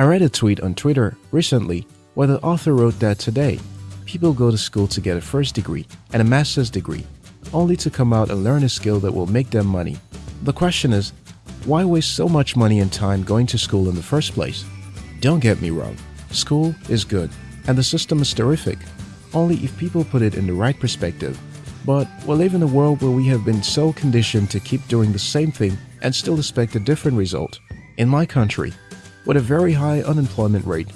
I read a tweet on Twitter recently where the author wrote that today, people go to school to get a first degree and a master's degree, only to come out and learn a skill that will make them money. The question is, why waste so much money and time going to school in the first place? Don't get me wrong, school is good and the system is terrific, only if people put it in the right perspective. But we live in a world where we have been so conditioned to keep doing the same thing and still expect a different result. In my country, with a very high unemployment rate,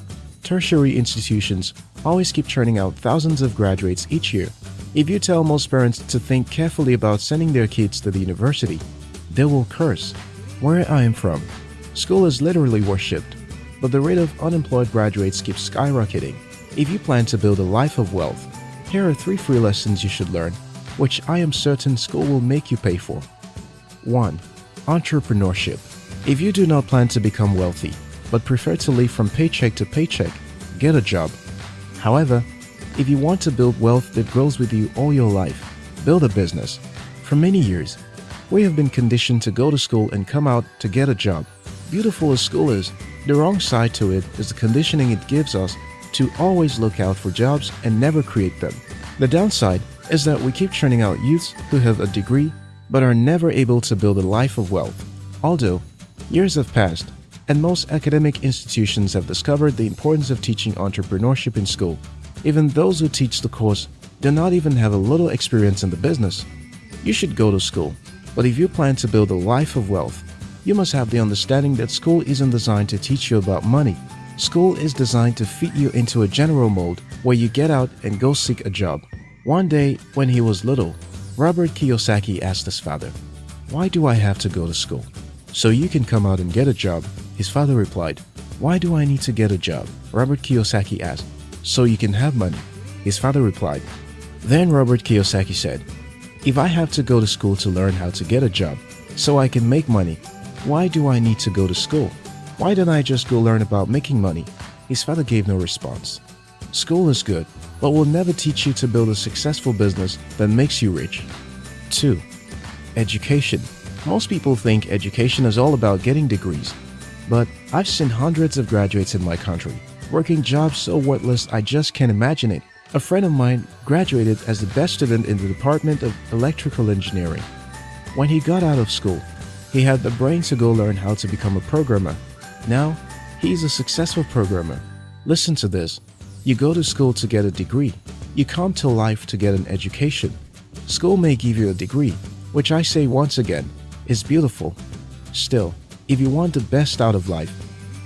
tertiary institutions always keep churning out thousands of graduates each year. If you tell most parents to think carefully about sending their kids to the university, they will curse. Where I am from, school is literally worshipped, but the rate of unemployed graduates keeps skyrocketing. If you plan to build a life of wealth, here are three free lessons you should learn, which I am certain school will make you pay for. 1. Entrepreneurship. If you do not plan to become wealthy, but prefer to live from paycheck to paycheck, get a job. However, if you want to build wealth that grows with you all your life, build a business. For many years, we have been conditioned to go to school and come out to get a job. Beautiful as school is, the wrong side to it is the conditioning it gives us to always look out for jobs and never create them. The downside is that we keep churning out youths who have a degree but are never able to build a life of wealth. Although, years have passed, and most academic institutions have discovered the importance of teaching entrepreneurship in school. Even those who teach the course do not even have a little experience in the business. You should go to school, but if you plan to build a life of wealth, you must have the understanding that school isn't designed to teach you about money, School is designed to fit you into a general mold where you get out and go seek a job. One day, when he was little, Robert Kiyosaki asked his father, Why do I have to go to school? So you can come out and get a job. His father replied, Why do I need to get a job? Robert Kiyosaki asked, So you can have money. His father replied. Then Robert Kiyosaki said, If I have to go to school to learn how to get a job so I can make money, why do I need to go to school? Why don't I just go learn about making money? His father gave no response. School is good, but will never teach you to build a successful business that makes you rich. 2. Education. Most people think education is all about getting degrees, but I've seen hundreds of graduates in my country working jobs so worthless I just can't imagine it. A friend of mine graduated as the best student in the Department of Electrical Engineering. When he got out of school, he had the brains to go learn how to become a programmer now, he's a successful programmer. Listen to this. You go to school to get a degree. You come to life to get an education. School may give you a degree, which I say once again, is beautiful. Still, if you want the best out of life,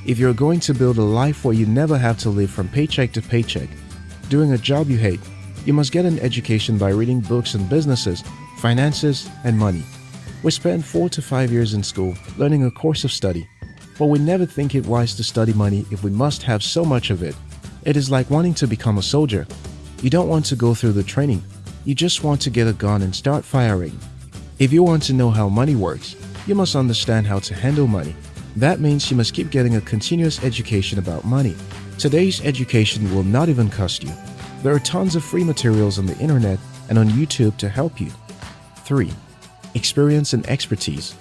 if you're going to build a life where you never have to live from paycheck to paycheck, doing a job you hate, you must get an education by reading books on businesses, finances, and money. We spend four to five years in school learning a course of study but we never think it wise to study money if we must have so much of it. It is like wanting to become a soldier. You don't want to go through the training. You just want to get a gun and start firing. If you want to know how money works, you must understand how to handle money. That means you must keep getting a continuous education about money. Today's education will not even cost you. There are tons of free materials on the internet and on YouTube to help you. 3. Experience and expertise.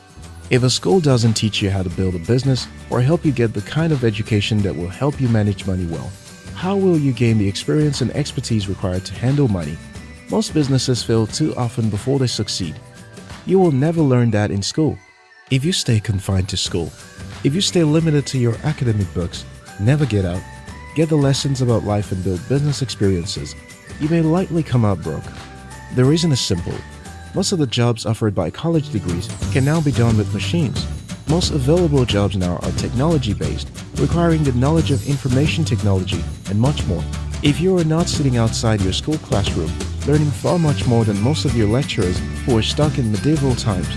If a school doesn't teach you how to build a business or help you get the kind of education that will help you manage money well, how will you gain the experience and expertise required to handle money? Most businesses fail too often before they succeed. You will never learn that in school. If you stay confined to school, if you stay limited to your academic books, never get out, get the lessons about life and build business experiences, you may likely come out broke. The reason is simple. Most of the jobs offered by college degrees can now be done with machines. Most available jobs now are technology-based, requiring the knowledge of information technology and much more. If you are not sitting outside your school classroom, learning far much more than most of your lecturers who are stuck in medieval times,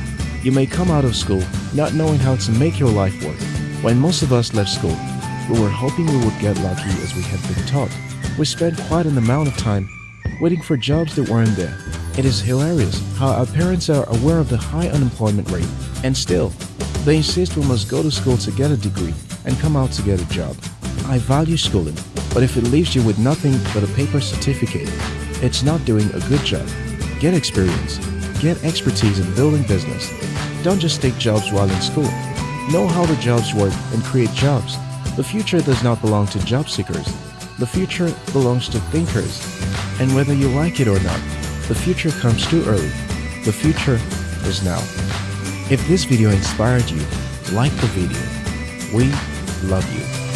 you may come out of school not knowing how to make your life work. When most of us left school, we were hoping we would get lucky as we had been taught. We spent quite an amount of time waiting for jobs that weren't there. It is hilarious how our parents are aware of the high unemployment rate, and still, they insist we must go to school to get a degree and come out to get a job. I value schooling, but if it leaves you with nothing but a paper certificate, it's not doing a good job. Get experience. Get expertise in building business. Don't just take jobs while in school. Know how the jobs work and create jobs. The future does not belong to job seekers. The future belongs to thinkers. And whether you like it or not, the future comes too early. The future is now. If this video inspired you, like the video. We love you.